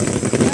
Yeah.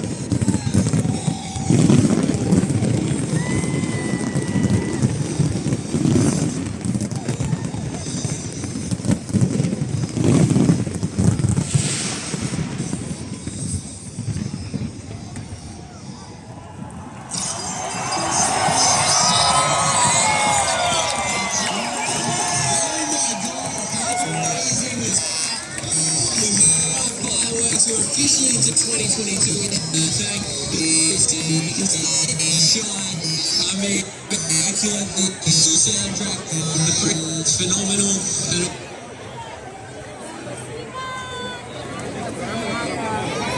to officially into 2022. Thank you, Sean. I mean, the soundtrack, the phenomenal.